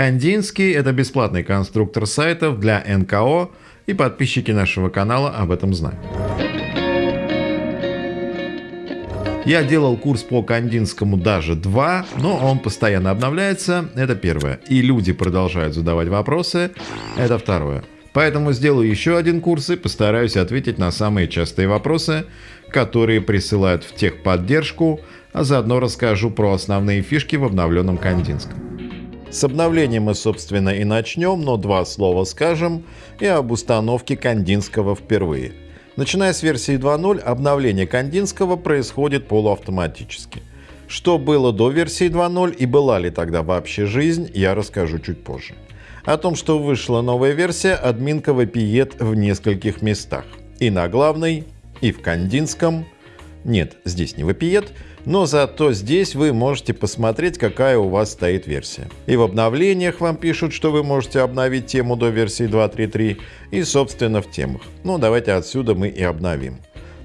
Кандинский – это бесплатный конструктор сайтов для НКО, и подписчики нашего канала об этом знают. Я делал курс по Кандинскому даже два, но он постоянно обновляется, это первое. И люди продолжают задавать вопросы, это второе. Поэтому сделаю еще один курс и постараюсь ответить на самые частые вопросы, которые присылают в техподдержку, а заодно расскажу про основные фишки в обновленном Кандинском. С обновлением мы, собственно, и начнем, но два слова скажем и об установке Кандинского впервые – Начиная с версии 2.0, обновление Кандинского происходит полуавтоматически. Что было до версии 2.0 и была ли тогда вообще жизнь, я расскажу чуть позже. О том, что вышла новая версия, админка вопиет в нескольких местах. И на главной, и в Кандинском. Нет, здесь не вопиет, но зато здесь вы можете посмотреть, какая у вас стоит версия. И в обновлениях вам пишут, что вы можете обновить тему до версии 2.3.3 и собственно в темах. Ну давайте отсюда мы и обновим.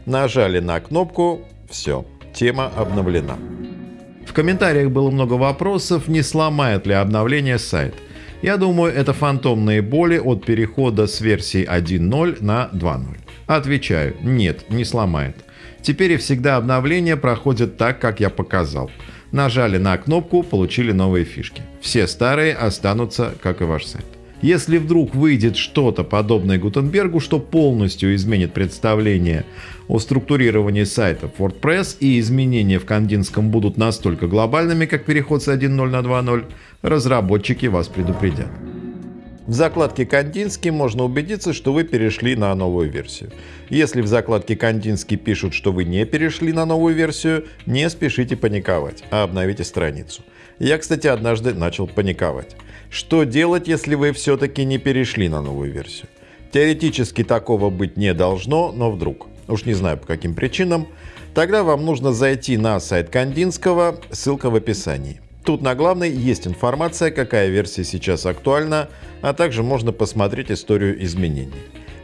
Нажали на кнопку, все, тема обновлена. В комментариях было много вопросов, не сломает ли обновление сайт. Я думаю, это фантомные боли от перехода с версии 1.0 на 2.0. Отвечаю, нет, не сломает. Теперь и всегда обновления проходят так, как я показал. Нажали на кнопку, получили новые фишки. Все старые останутся, как и ваш сайт. Если вдруг выйдет что-то подобное Гутенбергу, что полностью изменит представление о структурировании сайтов WordPress и изменения в Кандинском будут настолько глобальными, как переход с 1.0 на 2.0, разработчики вас предупредят. В закладке «Кандинский» можно убедиться, что вы перешли на новую версию. Если в закладке «Кандинский» пишут, что вы не перешли на новую версию, не спешите паниковать, а обновите страницу. Я, кстати, однажды начал паниковать. Что делать, если вы все-таки не перешли на новую версию? Теоретически такого быть не должно, но вдруг. Уж не знаю по каким причинам. Тогда вам нужно зайти на сайт Кандинского, ссылка в описании. Тут на главной есть информация, какая версия сейчас актуальна, а также можно посмотреть историю изменений.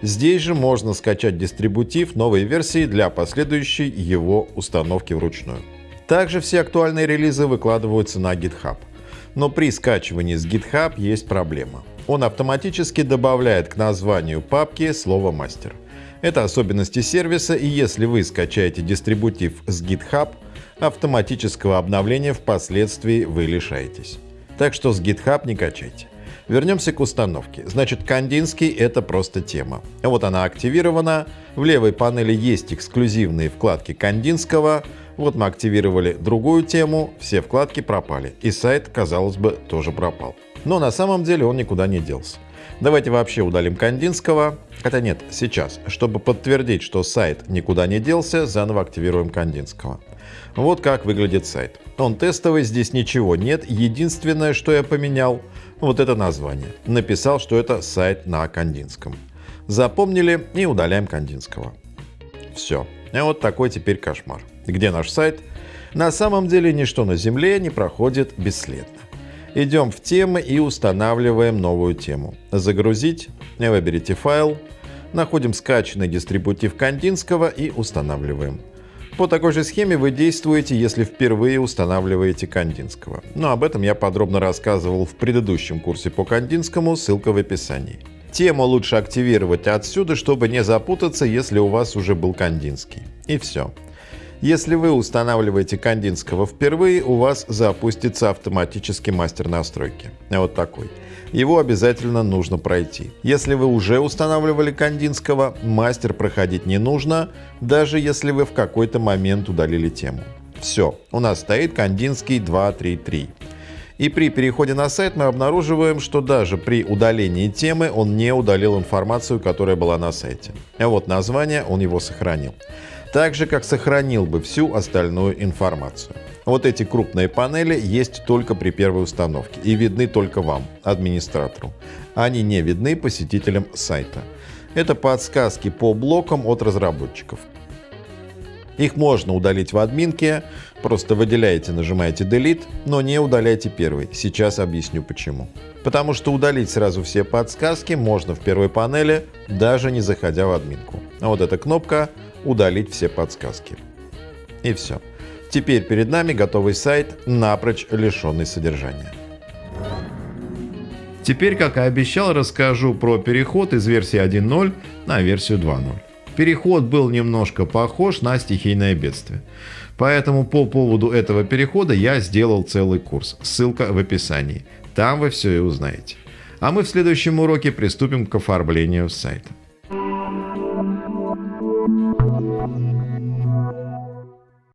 Здесь же можно скачать дистрибутив новой версии для последующей его установки вручную. Также все актуальные релизы выкладываются на GitHub. Но при скачивании с GitHub есть проблема. Он автоматически добавляет к названию папки слово «мастер». Это особенности сервиса, и если вы скачаете дистрибутив с GitHub, автоматического обновления впоследствии вы лишаетесь. Так что с GitHub не качайте. Вернемся к установке. Значит, Кандинский — это просто тема. Вот она активирована. В левой панели есть эксклюзивные вкладки Кандинского. Вот мы активировали другую тему, все вкладки пропали. И сайт, казалось бы, тоже пропал. Но на самом деле он никуда не делся. Давайте вообще удалим Кандинского. Хотя нет, сейчас. Чтобы подтвердить, что сайт никуда не делся, заново активируем Кандинского. Вот как выглядит сайт. Он тестовый, здесь ничего нет. Единственное, что я поменял, вот это название. Написал, что это сайт на Кандинском. Запомнили и удаляем Кандинского. Все. И вот такой теперь кошмар. Где наш сайт? На самом деле ничто на Земле не проходит бесследно. Идем в темы и устанавливаем новую тему. Загрузить, выберите файл, находим скачанный дистрибутив Кандинского и устанавливаем. По такой же схеме вы действуете, если впервые устанавливаете Кандинского. Но об этом я подробно рассказывал в предыдущем курсе по Кандинскому, ссылка в описании. Тему лучше активировать отсюда, чтобы не запутаться, если у вас уже был Кандинский. И все. Если вы устанавливаете Кандинского впервые, у вас запустится автоматически мастер настройки. Вот такой. Его обязательно нужно пройти. Если вы уже устанавливали Кандинского, мастер проходить не нужно, даже если вы в какой-то момент удалили тему. Все, у нас стоит Кандинский 2.3.3. И при переходе на сайт мы обнаруживаем, что даже при удалении темы он не удалил информацию, которая была на сайте. А вот название он его сохранил так же как сохранил бы всю остальную информацию. Вот эти крупные панели есть только при первой установке и видны только вам, администратору. Они не видны посетителям сайта. Это подсказки по блокам от разработчиков. Их можно удалить в админке, просто выделяете, нажимаете Delete, но не удаляйте первый. Сейчас объясню почему. Потому что удалить сразу все подсказки можно в первой панели, даже не заходя в админку. А вот эта кнопка удалить все подсказки. И все. Теперь перед нами готовый сайт, напрочь лишенный содержания. Теперь, как и обещал, расскажу про переход из версии 1.0 на версию 2.0. Переход был немножко похож на стихийное бедствие. Поэтому по поводу этого перехода я сделал целый курс. Ссылка в описании. Там вы все и узнаете. А мы в следующем уроке приступим к оформлению сайта.